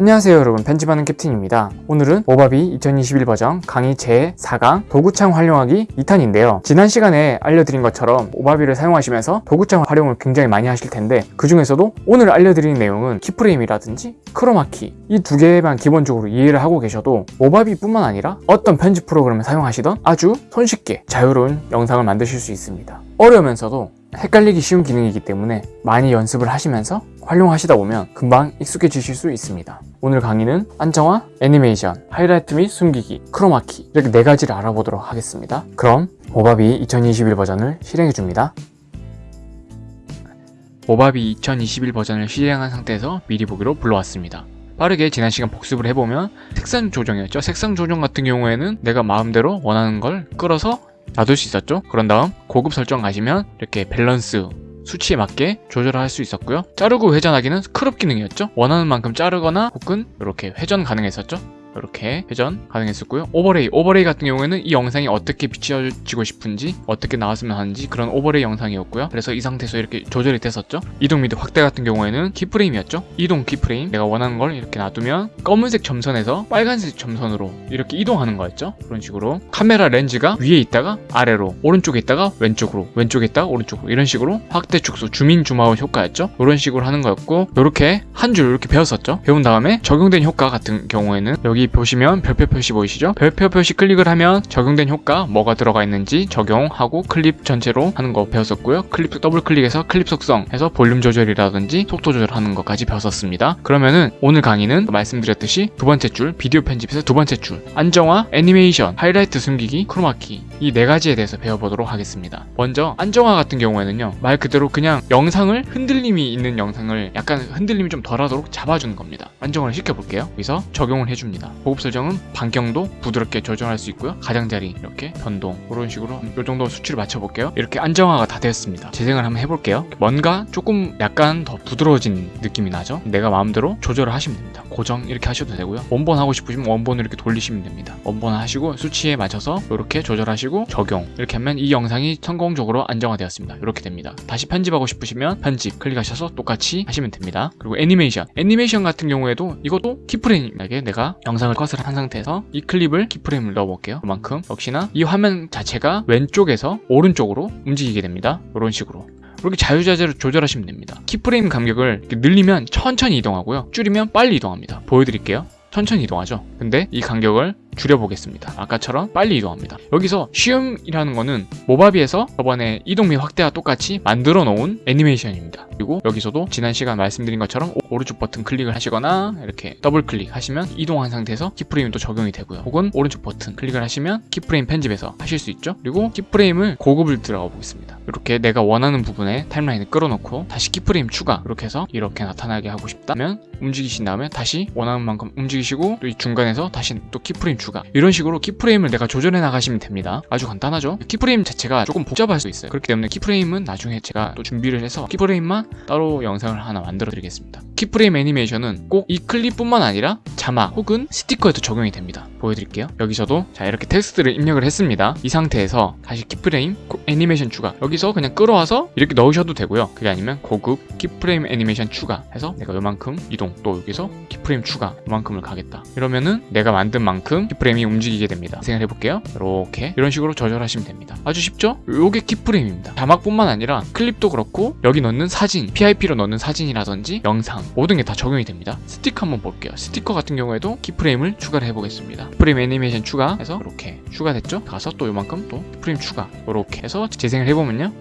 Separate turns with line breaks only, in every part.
안녕하세요 여러분. 편집하는 캡틴입니다. 오늘은 모바비 2021 버전 강의 제4강 도구창 활용하기 2탄인데요. 지난 시간에 알려드린 것처럼 모바비를 사용하시면서 도구창 활용을 굉장히 많이 하실 텐데 그 중에서도 오늘 알려드린 내용은 keyframe이라든지 크로마키 이 두 개만 기본적으로 이해를 하고 계셔도 모바비 뿐만 아니라 어떤 편집 프로그램을 사용하시던 아주 손쉽게 자유로운 영상을 만드실 수 있습니다. 어려우면서도 헷갈리기 쉬운 기능이기 때문에 많이 연습을 하시면서 활용하시다 보면 금방 익숙해지실 수 있습니다. 오늘 강의는 안정화, 애니메이션, 하이라이트 및 숨기기, 크로마키 이렇게 네 가지를 알아보도록 하겠습니다. 그럼 모바비 2021 버전을 실행해 줍니다. 모바비 2021 버전을 실행한 상태에서 미리 보기로 불러왔습니다. 빠르게 지난 시간 복습을 해보면 색상 조정이었죠. 색상 조정 같은 경우에는 내가 마음대로 원하는 걸 끌어서 놔둘 수 있었죠. 그런 다음 고급 설정 가시면 이렇게 밸런스 수치에 맞게 조절할 수 있었고요. 자르고 회전하기는 crop 기능이었죠. 원하는 만큼 자르거나 혹은 이렇게 회전 가능했었죠. 이렇게 회전 가능했었고요. overlay overlay 같은 경우에는 이 영상이 어떻게 비춰지고 싶은지 어떻게 나왔으면 하는지 그런 overlay 영상이었고요. 그래서 이 상태에서 이렇게 조절이 됐었죠. 이동 및 확대 같은 경우에는 keyframe이었죠. 이동 keyframe. 내가 원하는 걸 이렇게 놔두면 검은색 점선에서 빨간색 점선으로 이렇게 이동하는 거였죠. 그런 식으로 카메라 렌즈가 위에 있다가 아래로 오른쪽에 있다가 왼쪽으로 왼쪽에 있다가 오른쪽으로 이런 식으로 확대 축소 zoom in zoom out 효과였죠. 이런 식으로 하는 거였고 이렇게 한 줄 이렇게 배웠었죠. 배운 다음에 적용된 효과 같은 경우에는 여기 여기 보시면 별표 표시 보이시죠? 별표 표시 클릭을 하면 적용된 효과 뭐가 들어가 있는지 적용하고 클립 전체로 하는 거 배웠었고요. 클립 더블 클릭해서 클립 속성 해서 볼륨 조절이라든지 속도 조절하는 것까지 배웠었습니다. 그러면은 오늘 강의는 말씀드렸듯이 두 번째 줄 비디오 편집에서 두 번째 줄 안정화, 애니메이션, 하이라이트 숨기기, 크로마키 이 네 가지에 대해서 배워보도록 하겠습니다. 먼저 안정화 같은 경우에는요 말 그대로 그냥 영상을 흔들림이 있는 영상을 약간 흔들림이 좀 덜하도록 잡아주는 겁니다. 안정화를 시켜볼게요. 여기서 적용을 해줍니다. 보급 설정은 반경도 부드럽게 조정할 수 있고요 가장자리 이렇게 변동 이런 식으로 이 정도 수치를 맞춰볼게요 이렇게 안정화가 다 되었습니다 재생을 한번 해볼게요 뭔가 조금 약간 더 부드러워진 느낌이 나죠 내가 마음대로 조절을 하시면 됩니다 고정 이렇게 하셔도 되고요 원본 하고 싶으시면 원본을 이렇게 돌리시면 됩니다 원본 하시고 수치에 맞춰서 이렇게 조절하시고 적용. 이렇게 하면 이 영상이 성공적으로 안정화되었습니다. 이렇게 됩니다. 다시 편집하고 싶으시면 편집 클릭하셔서 똑같이 하시면 됩니다. 그리고 애니메이션. 애니메이션 같은 경우에도 이것도 키프레임에게 내가 영상 영상을 컷을 한 상태에서 이 클립을 키프레임을 넣어볼게요. 그만큼 역시나 이 화면 자체가 왼쪽에서 오른쪽으로 움직이게 됩니다. 이런 식으로. 이렇게 자유자재로 조절하시면 됩니다. keyframe 간격을 늘리면 천천히 이동하고요. 줄이면 빨리 이동합니다. 보여드릴게요. 천천히 이동하죠. 근데 이 간격을 줄여보겠습니다. 아까처럼 빨리 이동합니다. 여기서 쉬움이라는 거는 모바비에서 저번에 이동 및 확대와 똑같이 만들어 놓은 애니메이션입니다. 그리고 여기서도 지난 시간 말씀드린 것처럼 오른쪽 버튼 클릭을 하시거나 이렇게 더블 클릭하시면 이동한 상태에서 keyframe도 적용이 되고요. 혹은 오른쪽 버튼 클릭을 하시면 keyframe 편집에서 하실 수 있죠. 그리고 keyframe을 고급을 들어가 보겠습니다. 이렇게 내가 원하는 부분에 timeline을 끌어놓고 다시 keyframe 추가 이렇게 해서 이렇게 나타나게 하고 싶다면 움직이신 다음에 다시 원하는 만큼 움직이시고 또 이 중간에서 다시 또 keyframe 추가 이런 식으로 keyframe을 내가 조절해 나가시면 됩니다. 아주 간단하죠? keyframe 자체가 조금 복잡할 수 있어요. 그렇기 때문에 keyframe은 나중에 제가 또 준비를 해서 keyframe만 따로 영상을 하나 만들어 드리겠습니다. keyframe 애니메이션은 꼭 이 클립뿐만 아니라 자막 혹은 스티커에도 적용이 됩니다. 보여드릴게요. 여기서도 자 이렇게 텍스트를 입력을 했습니다. 이 상태에서 다시 keyframe 애니메이션 추가. 여기서 그냥 끌어와서 이렇게 넣으셔도 되고요. 그게 아니면 고급 keyframe 애니메이션 추가 해서 내가 요만큼 이동 또 여기서 keyframe 추가 요만큼을 가겠다. 이러면은 내가 만든 만큼 keyframe이 움직이게 됩니다. 생각 해 볼게요. 이렇게. 이런 식으로 조절하시면 됩니다. 아주 쉽죠? 요게 keyframe입니다. 자막뿐만 아니라 클립도 그렇고 여기 넣는 사진 PIP로 넣는 사진이라든지 영상 모든 게 다 적용이 됩니다. 스티커 한번 볼게요. 스티커 같은 경우에도 키프레임을 추가를 해보겠습니다. 프레임 애니메이션 추가해서 이렇게 추가됐죠? 가서 또 요만큼 또 프레임 추가 이렇게 해서 재생을 해보면요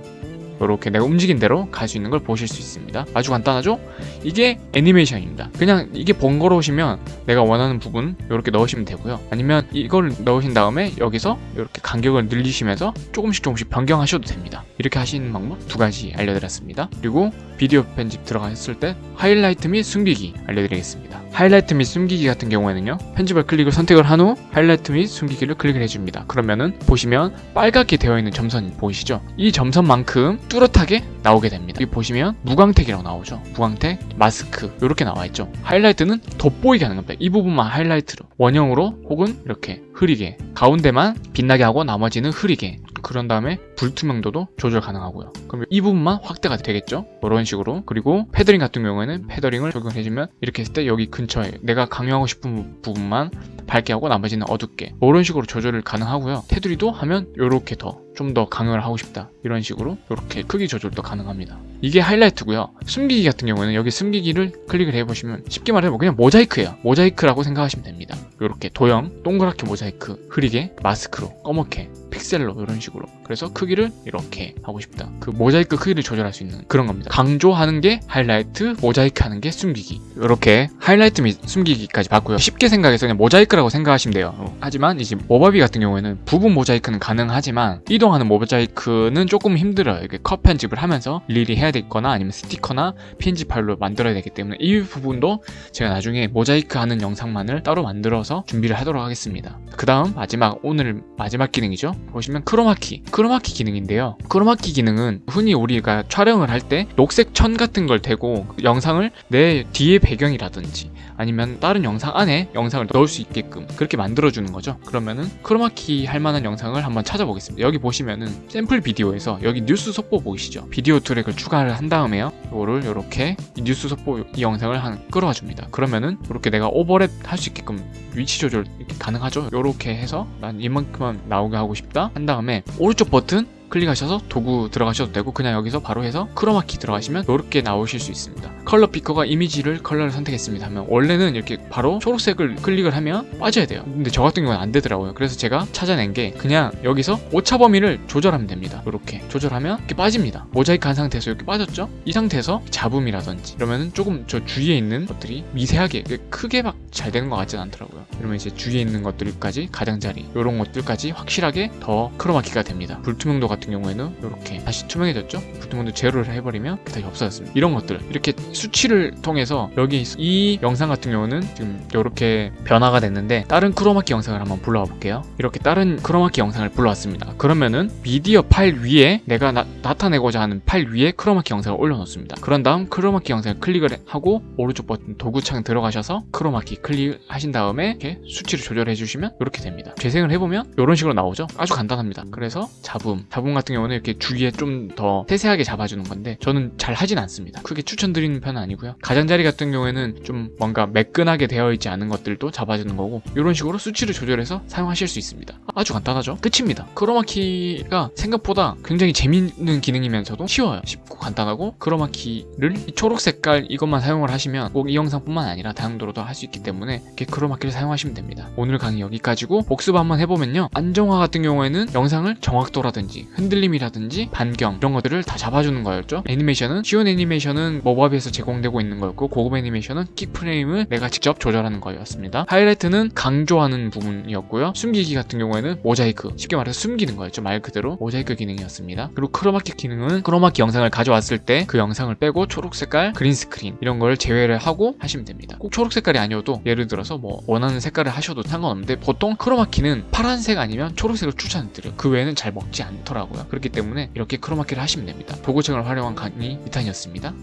이렇게 내가 움직인 대로 갈 수 있는 걸 보실 수 있습니다. 아주 간단하죠? 이게 애니메이션입니다. 그냥 이게 번거로우시면 내가 원하는 부분 이렇게 넣으시면 되고요. 아니면 이걸 넣으신 다음에 여기서 이렇게 간격을 늘리시면서 조금씩 조금씩 변경하셔도 됩니다. 이렇게 하시는 방법 두 가지 알려드렸습니다. 그리고 비디오 편집 들어갔을 때 하이라이트 및 숨기기 알려드리겠습니다. 하이라이트 및 숨기기 같은 경우에는요 편집을 클릭을 선택을 한 후 하이라이트 및 숨기기를 클릭을 해줍니다. 그러면은 보시면 빨갛게 되어 있는 점선 보이시죠? 이 점선만큼 뚜렷하게 나오게 됩니다. 여기 보시면 무광택이라고 나오죠? 무광택 마스크 이렇게 나와 있죠? 하이라이트는 돋보이게 하는 겁니다. 이 부분만 하이라이트로 원형으로 혹은 이렇게 흐리게 가운데만 빛나게 하고 나머지는 흐리게 그런 다음에 불투명도도 조절 가능하고요. 그럼 이 부분만 확대가 되겠죠? 이런 식으로. 그리고 패더링 같은 경우에는 패더링을 적용해주면 이렇게 했을 때 여기 근처에 내가 강요하고 싶은 부분만 밝게 하고 나머지는 어둡게 이런 식으로 조절을 가능하고요. 테두리도 하면 이렇게 더 좀 더 강요를 하고 싶다 이런 식으로 이렇게 크기 조절도 가능합니다. 이게 하이라이트고요. 숨기기 같은 경우에는 여기 숨기기를 클릭을 해보시면 쉽게 말하면 그냥 모자이크예요. 모자이크라고 생각하시면 됩니다. 이렇게 도형 동그랗게 모자이크 흐리게 마스크로 검게 픽셀로 이런 식으로 그래서 크기를 이렇게 하고 싶다. 그 모자이크 크기를 조절할 수 있는 그런 겁니다. 강조하는 게 하이라이트, 모자이크 하는 게 숨기기. 이렇게 하이라이트 및 숨기기까지 봤고요. 쉽게 생각해서 그냥 모자이크라고 생각하시면 돼요. 어, 하지만 이제 모바비 같은 경우에는 부분 모자이크는 가능하지만 이동 하는 모자이크는 조금 힘들어요. 이게 컷 편집을 하면서 일일이 해야 되거나 아니면 스티커나 PNG 파일로 만들어야 되기 때문에 이 부분도 제가 나중에 모자이크 하는 영상만을 따로 만들어서 준비를 하도록 하겠습니다. 그 다음 마지막 오늘 마지막 기능이죠. 보시면 크로마키 크로마키 기능인데요. 크로마키 기능은 흔히 우리가 촬영을 할 때 녹색 천 같은 걸 대고 영상을 내 뒤에 배경이라든지 아니면 다른 영상 안에 영상을 넣을 수 있게끔 그렇게 만들어주는 거죠. 그러면은 크로마키 할 만한 영상을 한번 찾아보겠습니다. 여기 보시면 은 샘플 비디오에서 여기 뉴스 속보 보이시죠? 비디오 트랙을 추가를 한 다음에요. 이거를 이렇게 뉴스 속보 이 영상을 한 끌어와 줍니다. 그러면은 이렇게 내가 오버랩 할 수 있게끔 위치 조절 가능하죠? 이렇게 해서 난 이만큼만 나오게 하고 싶다 한 다음에 오른쪽 버튼 클릭하셔서 도구 들어가셔도 되고 그냥 여기서 바로 해서 크로마키 들어가시면 이렇게 나오실 수 있습니다. color picker가 이미지를 컬러를 선택했습니다 하면 원래는 이렇게 바로 초록색을 클릭을 하면 빠져야 돼요. 근데 저 같은 경우는 안 되더라고요. 그래서 제가 찾아낸 게 그냥 여기서 오차 범위를 조절하면 됩니다. 이렇게 조절하면 이렇게 빠집니다. 모자이크 한 상태에서 이렇게 빠졌죠? 이 상태에서 잡음이라든지 이러면은 조금 저 주위에 있는 것들이 미세하게 크게 막 잘 되는 것 같지는 않더라고요. 이러면 이제 주위에 있는 것들까지 가장자리 이런 것들까지 확실하게 더 크로마키가 됩니다. 불투명도 같은 경우에는 이렇게 다시 투명해졌죠? 불투명도 제로를 해버리면 다시 없어졌습니다. 이런 것들. 이렇게 수치를 통해서 여기 이 영상 같은 경우는 지금 이렇게 변화가 됐는데 다른 크로마키 영상을 한번 불러와 볼게요. 이렇게 다른 크로마키 영상을 불러왔습니다. 그러면은 미디어 파일 위에 내가 나, 타내고자 하는 파일 위에 크로마키 영상을 올려놓습니다. 그런 다음 크로마키 영상을 클릭을 하고 오른쪽 버튼 도구창 들어가셔서 크로마키 클릭하신 다음에 이렇게 수치를 조절해 주시면 이렇게 됩니다. 재생을 해보면 이런 식으로 나오죠? 아주 간단합니다. 그래서 잡음. 잡음 같은 경우는 이렇게 주위에 좀 더 세세하게 잡아주는 건데 저는 잘 하진 않습니다. 크게 추천드리는 편은 아니고요. 가장자리 같은 경우에는 좀 뭔가 매끈하게 되어 있지 않은 것들도 잡아주는 거고 이런 식으로 수치를 조절해서 사용하실 수 있습니다. 아주 간단하죠? 끝입니다. 크로마키가 생각보다 굉장히 재밌는 기능이면서도 쉬워요. 쉽고 간단하고 크로마키를 이 초록 색깔 이것만 사용을 하시면 꼭 이 영상뿐만 아니라 다양도로도 할 수 있기 때문에 이렇게 크로마키를 사용하시면 됩니다. 오늘 강의 여기까지고 복습 한번 해보면요. 안정화 같은 경우에는 영상을 정확도라든지 흔들림이라든지 반경 이런 것들을 다 잡아주는 거였죠. 애니메이션은 쉬운 애니메이션은 모바비에서 제공되고 있는 거였고 고급 애니메이션은 킥프레임을 내가 직접 조절하는 거였습니다. 하이라이트는 강조하는 부분이었고요. 숨기기 같은 경우에는 모자이크 쉽게 말해서 숨기는 거였죠. 말 그대로 모자이크 기능이었습니다. 그리고 크로마키 기능은 크로마키 영상을 가져왔을 때 그 영상을 빼고 초록 색깔 green screen 이런 걸 제외를 하고 하시면 됩니다. 꼭 초록 색깔이 아니어도 예를 들어서 뭐 원하는 색깔을 하셔도 상관없는데 보통 크로마키는 파란색 아니면 초록색을 추천드려요. 그 외에는 잘 먹지 않더라고요 그렇기 때문에 이렇게 크로마키를 하시면 됩니다. 도구창을 활용한 강의 2탄이었습니다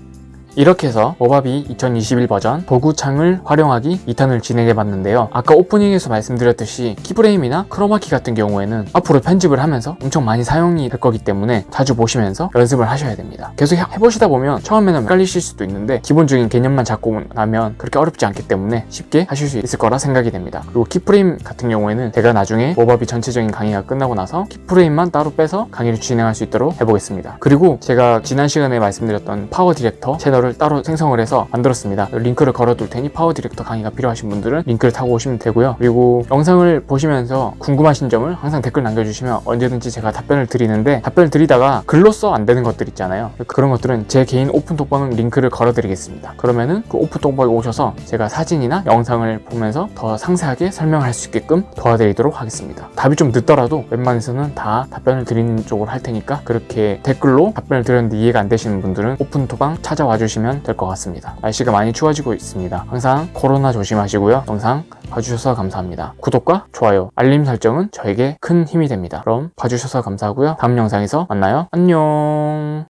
이렇게 해서 Movavi 2021 버전 도구창을 활용하기 2탄을 진행해봤는데요. 아까 오프닝에서 말씀드렸듯이 keyframe이나 크로마키 같은 경우에는 앞으로 편집을 하면서 엄청 많이 사용이 될 거기 때문에 자주 보시면서 연습을 하셔야 됩니다. 계속 해보시다 보면 처음에는 헷갈리실 수도 있는데 기본적인 개념만 잡고 나면 그렇게 어렵지 않기 때문에 쉽게 하실 수 있을 거라 생각이 됩니다. 그리고 keyframe 같은 경우에는 제가 나중에 Movavi 전체적인 강의가 끝나고 나서 keyframe만 따로 빼서 강의를 진행할 수 있도록 해보겠습니다. 그리고 제가 지난 시간에 말씀드렸던 PowerDirector 채널을 따로 생성을 해서 만들었습니다. 링크를 걸어둘 테니 PowerDirector 강의가 필요하신 분들은 링크를 타고 오시면 되고요. 그리고 영상을 보시면서 궁금하신 점을 항상 댓글 남겨주시면 언제든지 제가 답변을 드리는데 답변을 드리다가 글로써 안 되는 것들 있잖아요. 그런 것들은 제 개인 오픈 톡방 링크를 걸어드리겠습니다. 그러면은 그 오픈 톡방에 오셔서 제가 사진이나 영상을 보면서 더 상세하게 설명할 수 있게끔 도와드리도록 하겠습니다. 답이 좀 늦더라도 웬만해서는 다 답변을 드리는 쪽으로 할 테니까 그렇게 댓글로 답변을 드렸는데 이해가 안 되시는 분들은 오픈 톡방 찾아와 주 시면 될 것 같습니다. 날씨가 많이 추워지고 있습니다. 항상 코로나 조심하시고요. 영상 봐주셔서 감사합니다. 구독과 좋아요, 알림 설정은 저에게 큰 힘이 됩니다. 그럼 봐주셔서 감사하고요. 다음 영상에서 만나요. 안녕